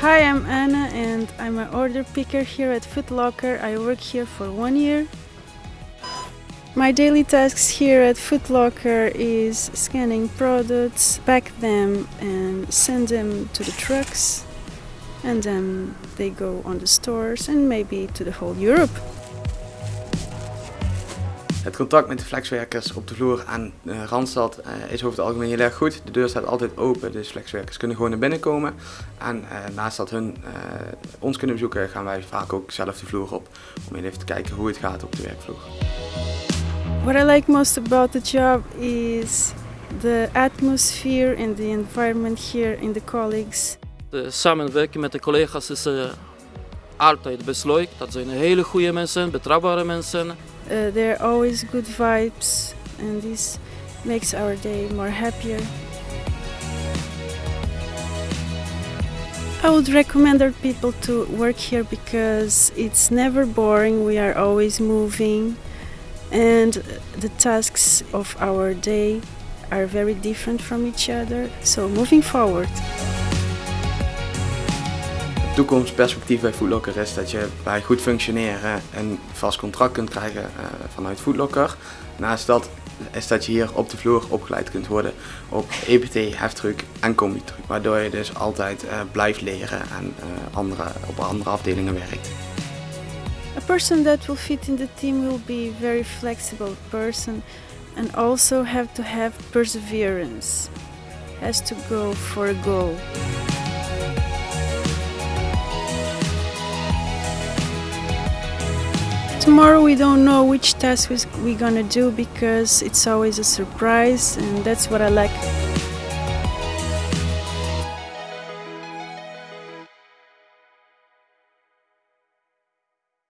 Hi, I'm Anna and I'm an order picker here at Foot Locker. I work here for one year. My daily tasks here at Foot Locker is scanning products, pack them and send them to the trucks and then they go on the stores and maybe to the whole Europe. Het contact met de flexwerkers op de vloer aan uh, Randstad uh, is over het algemeen heel erg goed. De deur staat altijd open, dus flexwerkers kunnen gewoon naar binnen komen. En uh, naast dat hun ons kunnen bezoeken, gaan wij vaak ook zelf de vloer op om even te kijken hoe het gaat op de werkvloer. What I like most about the job is the atmosphere and the environment here in the colleagues. De samenwerking met de collega's is altijd best leuk. Dat zijn hele goede mensen, betrouwbare mensen. Uh, there are always good vibes and this makes our day more happier. I would recommend our people to work here because it's never boring, we are always moving and the tasks of our day are very different from each other. So moving forward. Toekomstperspectief bij Foodlocker is dat je bij goed functioneren een vast contract kunt krijgen uh, vanuit Foodlocker. Naast dat is dat je hier op de vloer opgeleid kunt worden op EPT, heftruck en combi-truck. Waardoor je dus altijd uh, blijft leren en uh, andere, op andere afdelingen werkt. A person that will fit in the team will be a very flexible person and also have to have perseverance. Has to go for a goal. Tomorrow we don't know which task we're gonna do because it's always a surprise and that's what I like.